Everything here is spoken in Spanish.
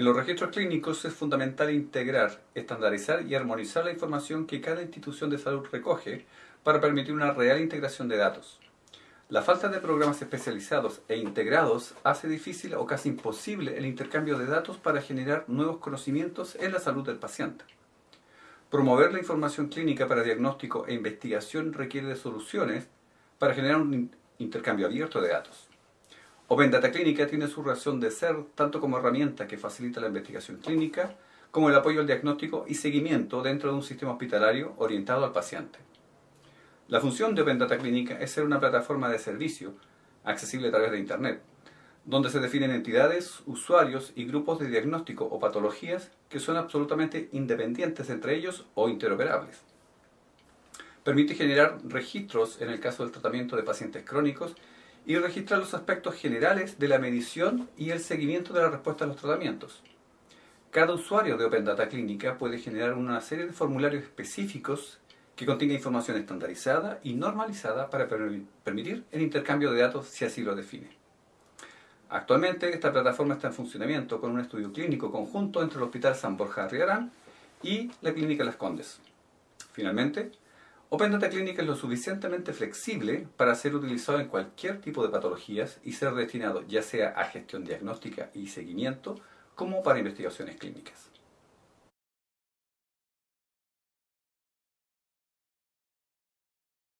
En los registros clínicos es fundamental integrar, estandarizar y armonizar la información que cada institución de salud recoge para permitir una real integración de datos. La falta de programas especializados e integrados hace difícil o casi imposible el intercambio de datos para generar nuevos conocimientos en la salud del paciente. Promover la información clínica para diagnóstico e investigación requiere de soluciones para generar un intercambio abierto de datos. Open Data Clínica tiene su razón de ser tanto como herramienta que facilita la investigación clínica, como el apoyo al diagnóstico y seguimiento dentro de un sistema hospitalario orientado al paciente. La función de Open Data Clínica es ser una plataforma de servicio accesible a través de Internet, donde se definen entidades, usuarios y grupos de diagnóstico o patologías que son absolutamente independientes entre ellos o interoperables. Permite generar registros en el caso del tratamiento de pacientes crónicos y registrar los aspectos generales de la medición y el seguimiento de la respuesta a los tratamientos. Cada usuario de Open Data Clínica puede generar una serie de formularios específicos que contenga información estandarizada y normalizada para permitir el intercambio de datos si así lo define. Actualmente esta plataforma está en funcionamiento con un estudio clínico conjunto entre el Hospital San Borja de Riarán y la Clínica Las Condes. Finalmente, Open Data Clínica es lo suficientemente flexible para ser utilizado en cualquier tipo de patologías y ser destinado ya sea a gestión diagnóstica y seguimiento como para investigaciones clínicas.